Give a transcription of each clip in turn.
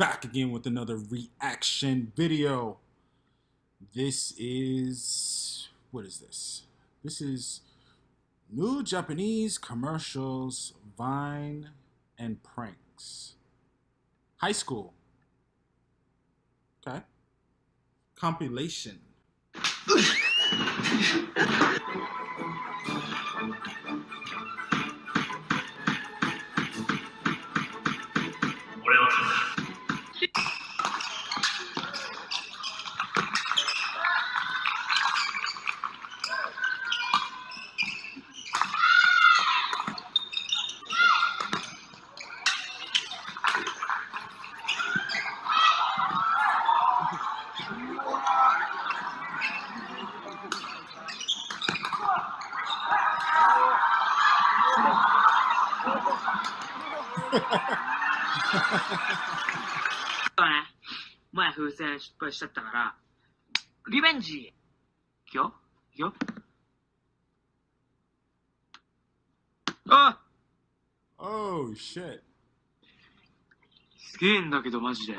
back again with another reaction video. This is what is this? This is new Japanese commercials, Vine, and pranks. High school. Okay. Compilation. ね。前風船失敗しちゃったから、リベンジいくよいくよあ Oh shit. すげえんだけど、マジで。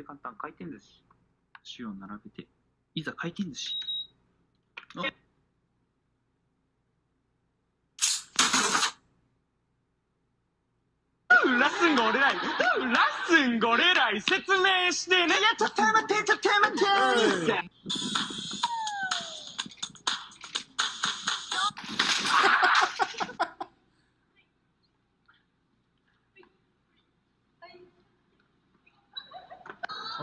で簡単回転寿司。塩を並べて、いざ回転寿司あ。ラッスンが俺らい、ラッスンが俺らい説明してね。いや、ちょっと待って、ちょっと待って。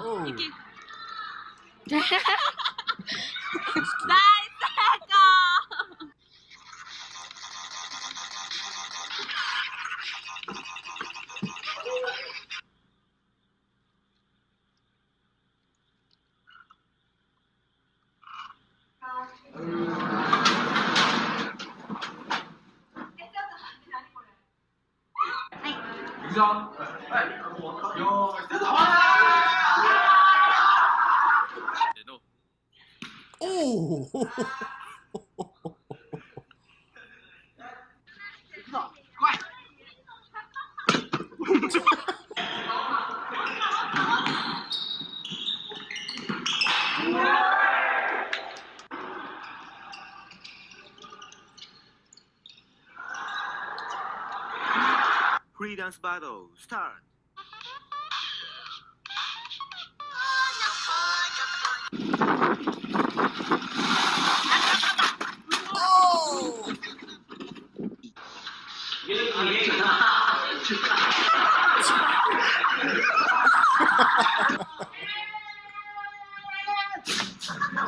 来，这个。哎，你知道？哎，我有，这好好啊。Free dance battle start.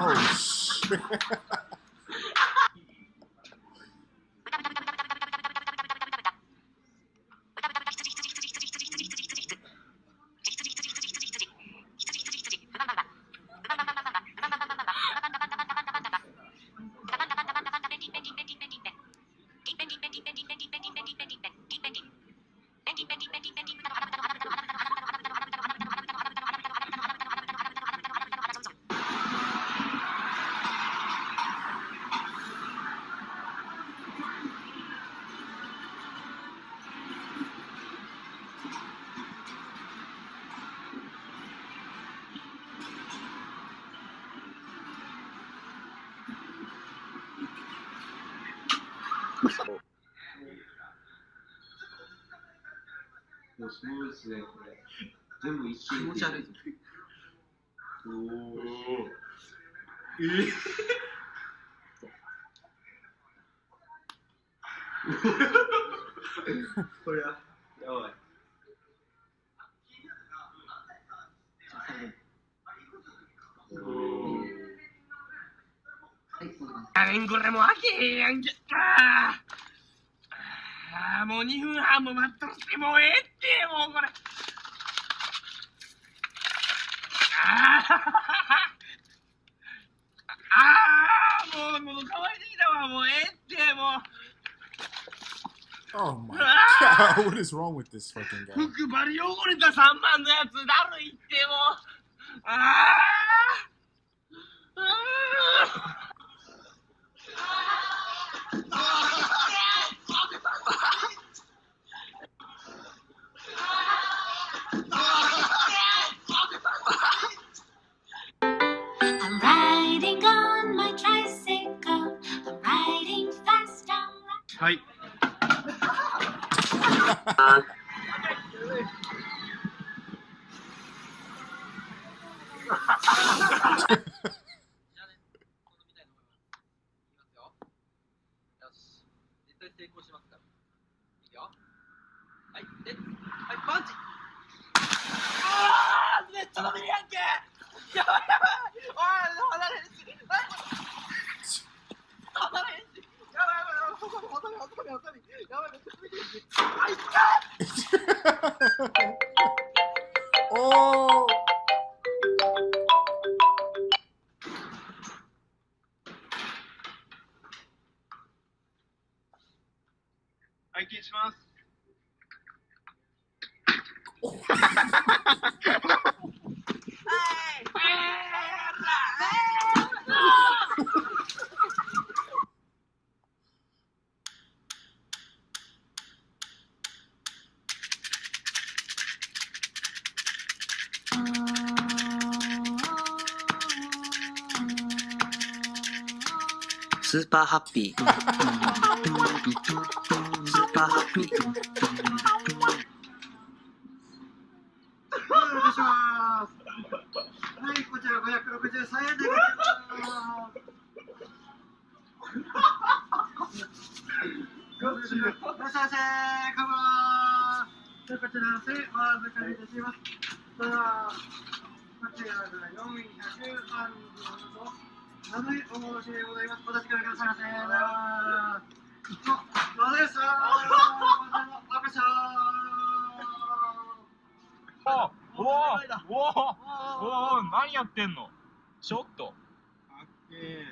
Oh shit. もうスムーズね、これ。全部一気持ち悪い。おーこれはやばいあこれもう開けへんやんけあーあーもう2分半も待っとってもうええってもうこれあーあーもうもう乾いてきたわもうええってもう Oh my god. What is wrong with this fucking guy? 服バリ汚れた3万のやつだるいってもうあーますから。いいよ。はい、で、はい、パンチあーめっちゃ伸びるやんけやばいやばいおい離れへんし何これ離れへんしやばいやばいやばい細身細身細身細身やばいめっちゃ伸びてるしあいった oh. 拝見しますスーパーハッピー。スーパーハッピー。はいこちら563円でございます。よしいらっしゃいませカバーでこちらせお預かりいたします。さあこちらが435とお戻しでございますお立ちくださいませあどうです赤ちゃんおおおおお何やってんのちょっとかっけえ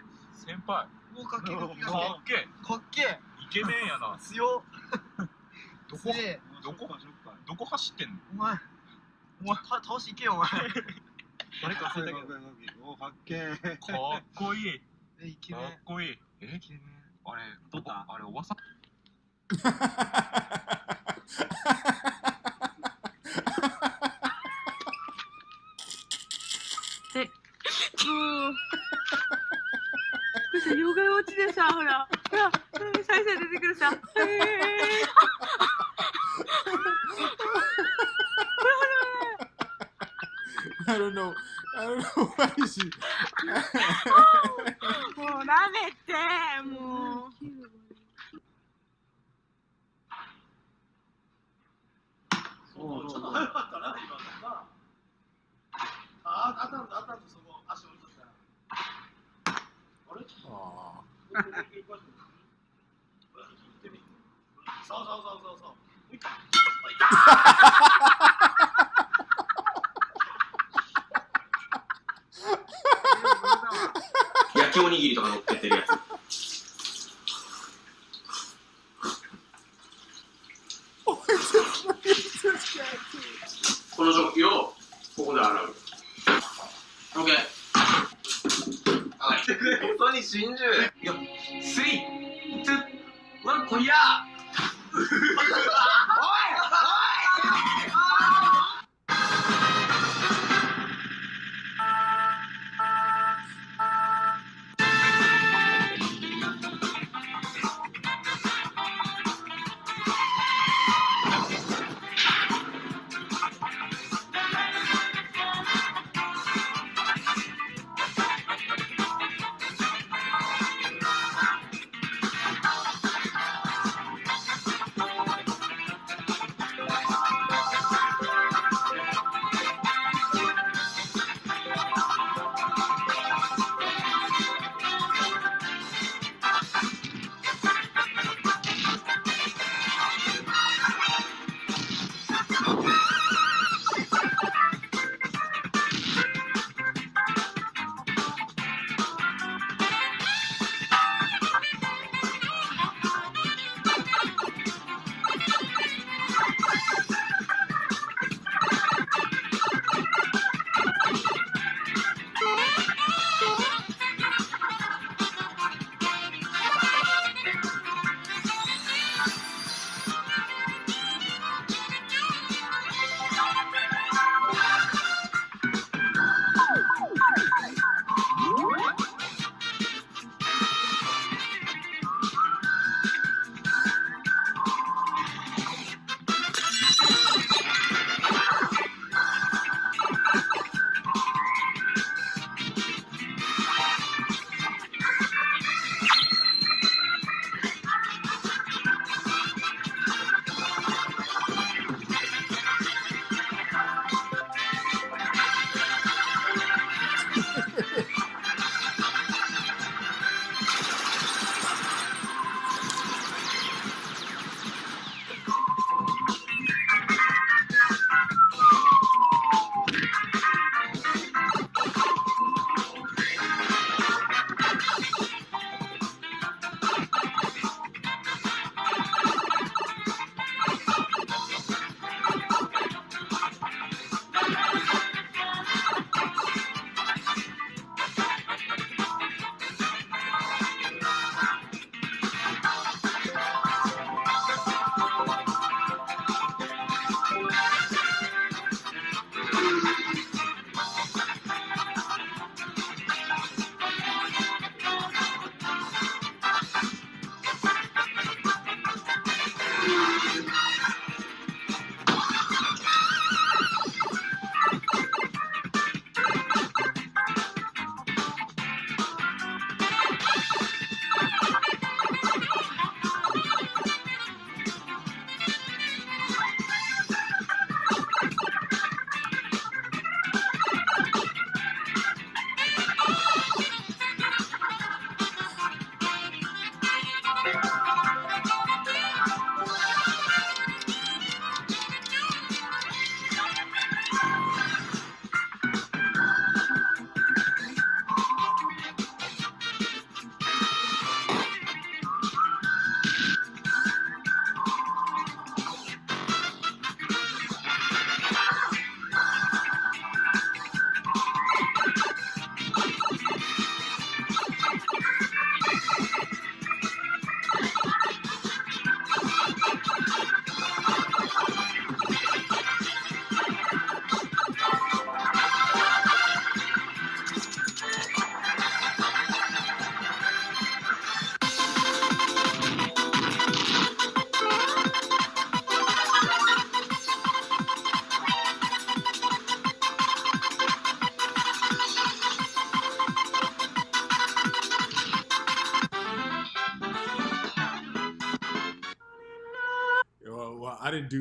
かっけえかっけえかっけえイケメンやな強どこどこどこ走ってんのお前お前倒しいけよお前誰か忘れたけど。おかっ。かっこいい。えイケかメン。っこいい。え？イケメン。あれどこ？あれおばさん？もう。これさ、ヨガ落ちでさ、ほら、ほら、再生出てくるさ。へー I don't know. I don't know why she. もうダメって、もう。そうちょっと早かったな、今のな。あ、あったんだ、あったんだ、そこ、足置いとった。あれ Aw. そうそうそうそうそう。焼きおにぎりとか乗っけてるやつ.この食器をここで洗う。OK はい。本当に真珠。いやスリーツーワンこりゃ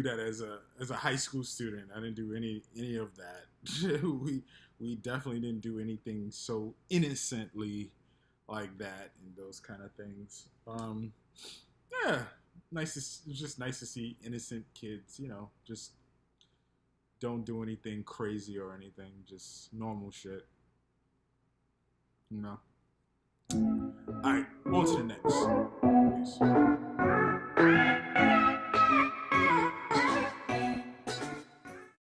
that as a as a high school student. I didn't do any any of that. we we definitely didn't do anything so innocently like that and those kind of things. Um, yeah, nice. To, just nice to see innocent kids. You know, just don't do anything crazy or anything. Just normal shit. You know. All right, on to the next. Peace.